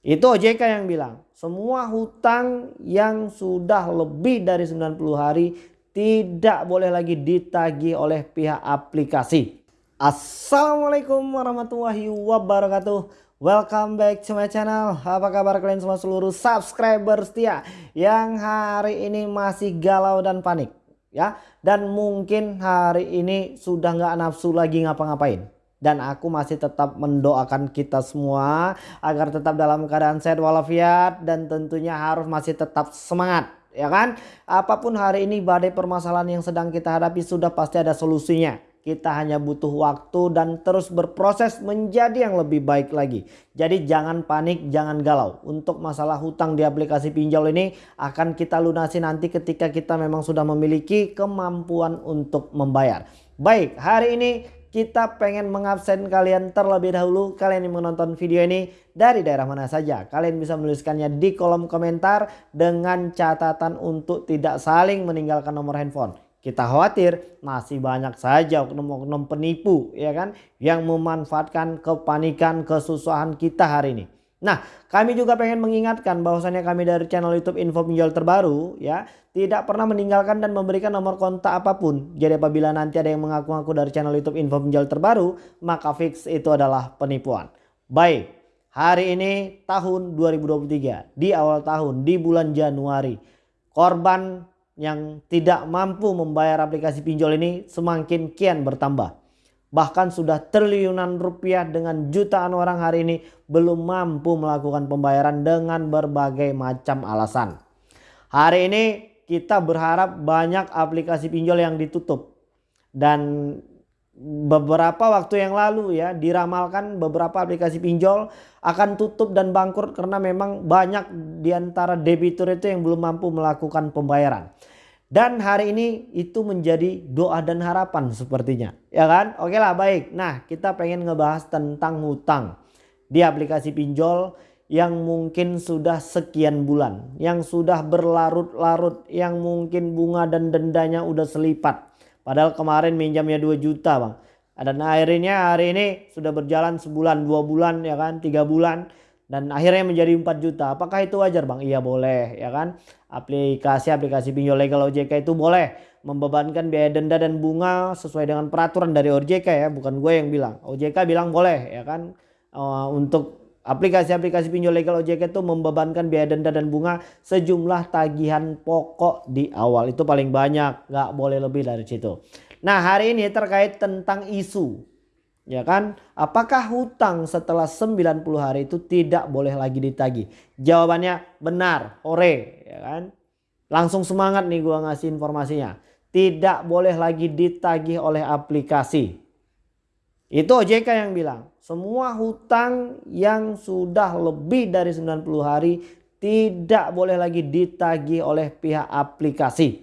Itu OJK yang bilang semua hutang yang sudah lebih dari 90 hari tidak boleh lagi ditagih oleh pihak aplikasi. Assalamualaikum warahmatullahi wabarakatuh. Welcome back to my channel. Apa kabar kalian semua seluruh subscriber setia yang hari ini masih galau dan panik ya dan mungkin hari ini sudah nggak nafsu lagi ngapa-ngapain dan aku masih tetap mendoakan kita semua agar tetap dalam keadaan sehat walafiat dan tentunya harus masih tetap semangat ya kan apa pun hari ini badai permasalahan yang sedang kita hadapi sudah pasti ada solusinya kita hanya butuh waktu dan terus berproses menjadi yang lebih baik lagi. Jadi jangan panik, jangan galau. Untuk masalah hutang di aplikasi pinjol ini akan kita lunasi nanti ketika kita memang sudah memiliki kemampuan untuk membayar. Baik, hari ini kita pengen mengabsen kalian terlebih dahulu. Kalian yang menonton video ini dari daerah mana saja. Kalian bisa menuliskannya di kolom komentar dengan catatan untuk tidak saling meninggalkan nomor handphone. Kita khawatir masih banyak saja oknum-oknum penipu ya kan yang memanfaatkan kepanikan kesusahan kita hari ini. Nah, kami juga pengen mengingatkan bahwasannya kami dari channel YouTube Info Pinjol Terbaru ya, tidak pernah meninggalkan dan memberikan nomor kontak apa pun. Jadi apabila nanti ada yang mengaku-ngaku dari channel YouTube Info Pinjol Terbaru, maka fix itu adalah penipuan. Baik, hari ini tahun 2023, di awal tahun, di bulan Januari, korban yang tidak mampu membayar aplikasi pinjol ini semakin kian bertambah. Bahkan sudah triliunan rupiah dengan jutaan orang hari ini belum mampu melakukan pembayaran dengan berbagai macam alasan. Hari ini kita berharap banyak aplikasi pinjol yang ditutup. Dan beberapa waktu yang lalu ya diramalkan beberapa aplikasi pinjol akan tutup dan bangkrut karena memang banyak di antara debitur itu yang belum mampu melakukan pembayaran. Dan hari ini itu menjadi doa dan harapan sepertinya. Ya kan? Oke lah baik. Nah kita pengen ngebahas tentang hutang. Di aplikasi pinjol yang mungkin sudah sekian bulan. Yang sudah berlarut-larut. Yang mungkin bunga dan dendanya udah selipat. Padahal kemarin minjamnya 2 juta bang. Dan akhirnya hari ini sudah berjalan sebulan, dua bulan ya kan, tiga bulan dan akhirnya menjadi 4 juta. Apakah itu wajar Bang? Iya boleh ya kan. Aplikasi-aplikasi pinjol legal OJK itu boleh membebankan biaya denda dan bunga sesuai dengan peraturan dari OJK ya, bukan gue yang bilang. OJK bilang boleh ya kan. Uh, untuk aplikasi-aplikasi pinjol legal OJK itu membebankan biaya denda dan bunga sejumlah tagihan pokok di awal. Itu paling banyak, nggak boleh lebih dari situ. Nah hari ini terkait tentang isu Ya kan? Apakah hutang setelah 90 hari itu tidak boleh lagi ditagih? Jawabannya benar, ore, ya kan? Langsung semangat nih gua ngasih informasinya. Tidak boleh lagi ditagih oleh aplikasi. Itu OJK yang bilang, semua hutang yang sudah lebih dari 90 hari tidak boleh lagi ditagih oleh pihak aplikasi.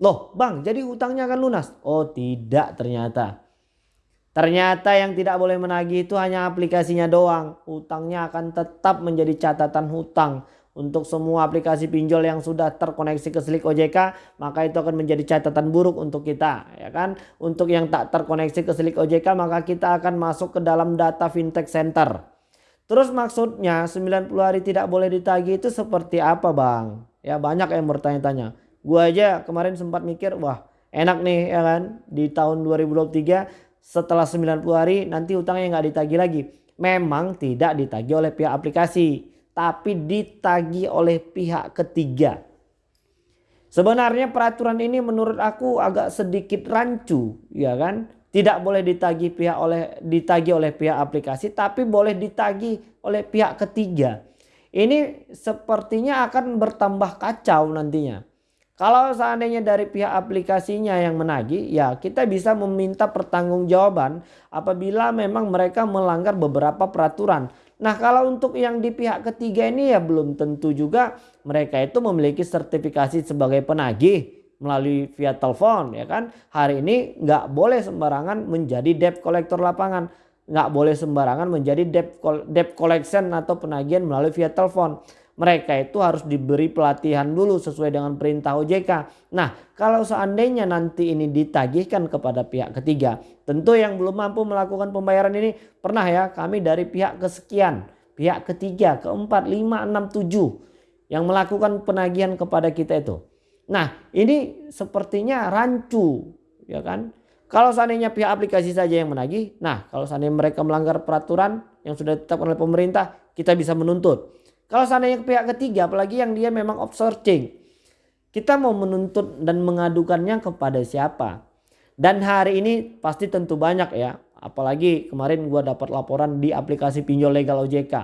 Loh bang jadi hutangnya akan lunas? Oh tidak ternyata. Ternyata yang tidak boleh menagih itu hanya aplikasinya doang. Hutangnya akan tetap menjadi catatan hutang. Untuk semua aplikasi pinjol yang sudah terkoneksi ke Slik OJK, maka itu akan menjadi catatan buruk untuk kita, ya kan? Untuk yang tak terkoneksi ke Slik OJK, maka kita akan masuk ke dalam data fintech center. Terus maksudnya 90 hari tidak boleh ditagih itu seperti apa, Bang? Ya banyak yang bertanya-tanya. Gua aja kemarin sempat mikir, wah, enak nih ya kan di tahun 2023 setelah 90 hari nanti utangnya nggak ditagih lagi. Memang tidak ditagih oleh pihak aplikasi. Tapi ditagih oleh pihak ketiga. Sebenarnya peraturan ini menurut aku agak sedikit rancu. ya kan? Tidak boleh ditagih pihak oleh ditagih oleh pihak aplikasi. Tapi boleh ditagih oleh pihak ketiga. Ini sepertinya akan bertambah kacau nantinya. Kalau seandainya dari pihak aplikasinya yang menagih, ya kita bisa meminta pertanggungjawaban apabila memang mereka melanggar beberapa peraturan. Nah kalau untuk yang di pihak ketiga ini ya belum tentu juga mereka itu memiliki sertifikasi sebagai penagih melalui via telepon ya kan. Hari ini nggak boleh sembarangan menjadi debt collector lapangan. Nggak boleh sembarangan menjadi debt, debt collection atau penagihan melalui via telepon mereka itu harus diberi pelatihan dulu sesuai dengan perintah OJK. Nah kalau seandainya nanti ini ditagihkan kepada pihak ketiga. Tentu yang belum mampu melakukan pembayaran ini pernah ya kami dari pihak kesekian. pihak ketiga, keempat, lima, enam, tujuh yang melakukan penagihan kepada kita itu. Nah, ini sepertinya rancu, ya kan? Kalau seandainya pihak aplikasi saja yang menagih, nah kalau seandainya mereka melanggar peraturan yang sudah ditetapkan oleh pemerintah, kita bisa menuntut. Kalau seandainya pihak ketiga, apalagi yang dia memang outsourcing, kita mau menuntut dan mengadukannya kepada siapa? Dan hari ini pasti tentu banyak ya Apalagi kemarin gue dapat laporan di aplikasi pinjol legal OJK.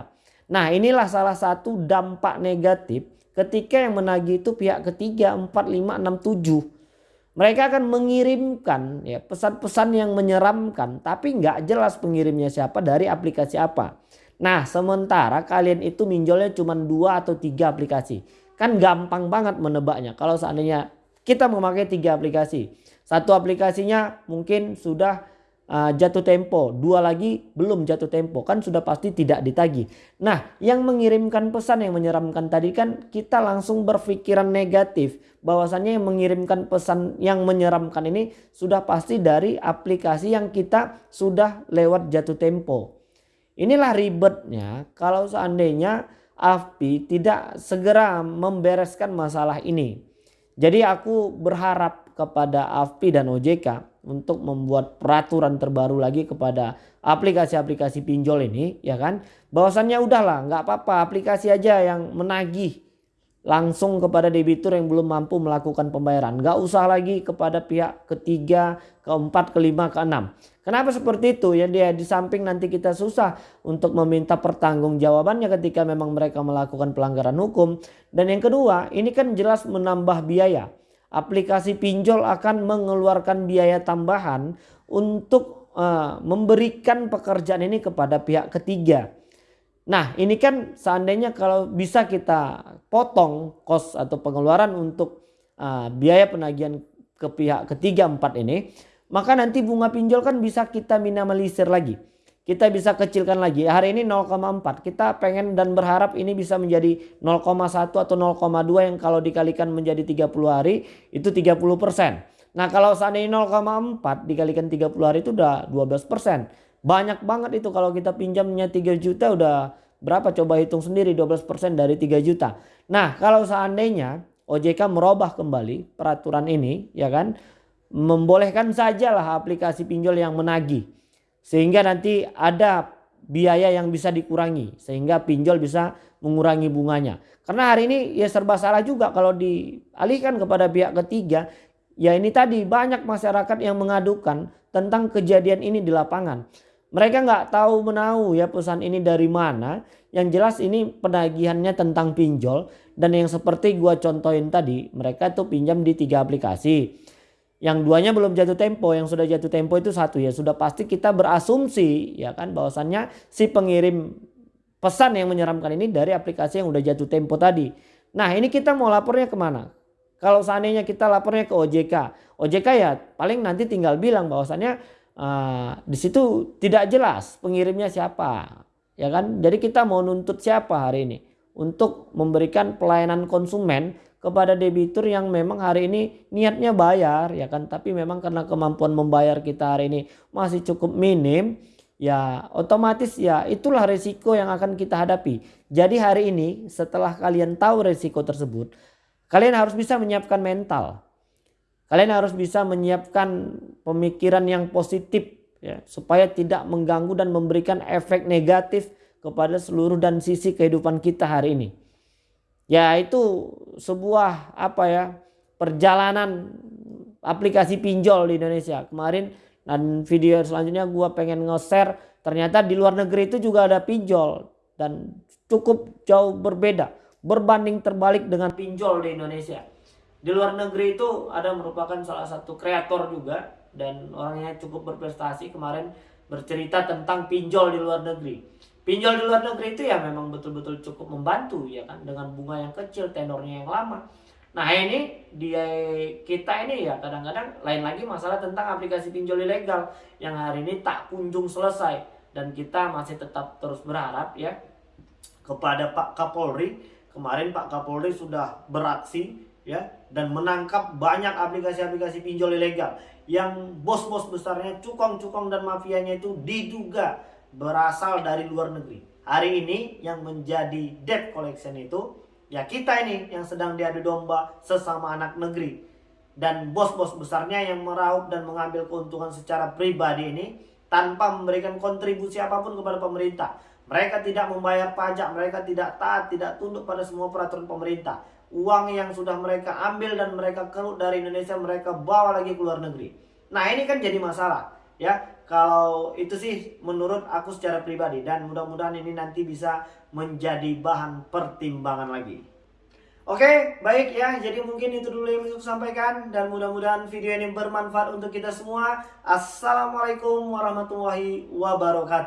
Nah inilah salah satu dampak negatif ketika yang menagih itu pihak ketiga 4, 5, 6, 7. Mereka akan mengirimkan ya pesan-pesan yang menyeramkan tapi nggak jelas pengirimnya siapa dari aplikasi apa. Nah sementara kalian itu minjolnya cuma dua atau tiga aplikasi. Kan gampang banget menebaknya kalau seandainya kita memakai tiga aplikasi. Satu aplikasinya mungkin sudah uh, jatuh tempo, dua lagi belum jatuh tempo, kan sudah pasti tidak ditagi. Nah, yang mengirimkan pesan yang menyeramkan tadi kan kita langsung berpikiran negatif bahwasannya yang mengirimkan pesan yang menyeramkan ini sudah pasti dari aplikasi yang kita sudah lewat jatuh tempo. Inilah ribetnya kalau seandainya AFPI tidak segera membereskan masalah ini. Jadi aku berharap kepada AFPI dan OJK untuk membuat peraturan terbaru lagi kepada aplikasi-aplikasi pinjol ini ya kan bahwasannya udahlah nggak apa-apa aplikasi aja yang menagih langsung kepada debitur yang belum mampu melakukan pembayaran. Nggak usah lagi kepada pihak ketiga keempat kelima keenam. Kenapa seperti itu? Ya dia di samping nanti kita susah untuk meminta pertanggungjawabannya ketika memang mereka melakukan pelanggaran hukum. Dan yang kedua ini kan jelas menambah biaya. Aplikasi pinjol akan mengeluarkan biaya tambahan untuk uh, memberikan pekerjaan ini kepada pihak ketiga. Nah ini kan seandainya kalau bisa kita potong kos atau pengeluaran untuk uh, biaya penagihan ke pihak ketiga empat ini. Maka nanti bunga pinjol kan bisa kita minimalisir lagi kita bisa kecilkan lagi. Hari ini 0,4. Kita pengen dan berharap ini bisa menjadi 0,1 atau 0,2 yang kalau dikalikan menjadi 30 hari itu 30 persen. Nah kalau seandainya 0,4 dikalikan 30 hari itu udah 12 persen. Banyak banget itu kalau kita pinjamnya 3 juta udah berapa coba hitung sendiri 12 persen dari 3 juta. Nah kalau seandainya OJK merubah kembali peraturan ini ya kan. Membolehkan sajalah aplikasi pinjol yang menagih sehingga nanti ada biaya yang bisa dikurangi sehingga pinjol bisa mengurangi bunganya. Karena hari ini ya serba salah juga kalau dialihkan kepada pihak ketiga ya ini tadi banyak masyarakat yang mengadukan tentang kejadian ini di lapangan. Mereka nggak tahu menahu ya pesan ini dari mana. Yang jelas ini penagihannya tentang pinjol dan yang seperti gua contohin tadi mereka tuh pinjam di tiga aplikasi. Yang duanya belum jatuh tempo, yang sudah jatuh tempo itu satu ya. Sudah pasti kita berasumsi ya kan bahwasannya si pengirim pesan yang menyeramkan ini dari aplikasi yang udah jatuh tempo tadi. Nah ini kita mau lapornya ke mana? Kalau seandainya kita lapornya ke OJK, OJK ya paling nanti tinggal bilang bahwasannya uh, di situ tidak jelas pengirimnya siapa, ya kan? Jadi kita mau nuntut siapa hari ini untuk memberikan pelayanan konsumen kepada debitur yang memang hari ini niatnya bayar ya kan tapi memang karena kemampuan membayar kita hari ini masih cukup minim ya otomatis ya itulah resiko yang akan kita hadapi. Jadi hari ini setelah kalian tahu resiko tersebut kalian harus bisa menyiapkan mental. Kalian harus bisa menyiapkan pemikiran yang positif ya supaya tidak mengganggu dan memberikan efek negatif kepada seluruh dan sisi kehidupan kita hari ini. Ya itu sebuah apa ya perjalanan aplikasi pinjol di Indonesia. Kemarin dan video selanjutnya gue pengen nge-share ternyata di luar negeri itu juga ada pinjol dan cukup jauh berbeda berbanding terbalik dengan pinjol di Indonesia di luar negeri itu ada merupakan salah satu kreator juga dan orangnya cukup berprestasi kemarin bercerita tentang pinjol di luar negeri Pinjol di luar negeri itu ya memang betul-betul cukup membantu ya kan dengan bunga yang kecil, tenornya yang lama. Nah ini dia kita ini ya kadang-kadang lain lagi masalah tentang aplikasi pinjol ilegal yang hari ini tak kunjung selesai dan kita masih tetap terus berharap ya kepada Pak Kapolri kemarin Pak Kapolri sudah beraksi ya dan menangkap banyak aplikasi-aplikasi pinjol ilegal yang bos-bos besarnya cukong-cukong dan mafianya itu diduga berasal dari luar negeri. hari ini yang menjadi debt collection itu ya kita ini yang sedang diadu domba sesama anak negeri dan bos-bos besarnya yang meraup dan mengambil keuntungan secara pribadi ini tanpa memberikan kontribusi apa pun kepada pemerintah. Mereka tidak membayar pajak, mereka tidak taat, tidak tunduk pada semua peraturan pemerintah. Uang yang sudah mereka ambil dan mereka keruk dari Indonesia mereka bawa lagi ke luar negeri. Nah ini kan jadi masalah ya. Kalau itu sih menurut aku secara pribadi dan mudah-mudahan ini nanti bisa menjadi bahan pertimbangan lagi. Oke, baik ya. Jadi mungkin itu dulu yang bisa sampaikan dan mudah-mudahan video ini bermanfaat untuk kita semua. Assalamualaikum warahmatullahi wabarakatuh.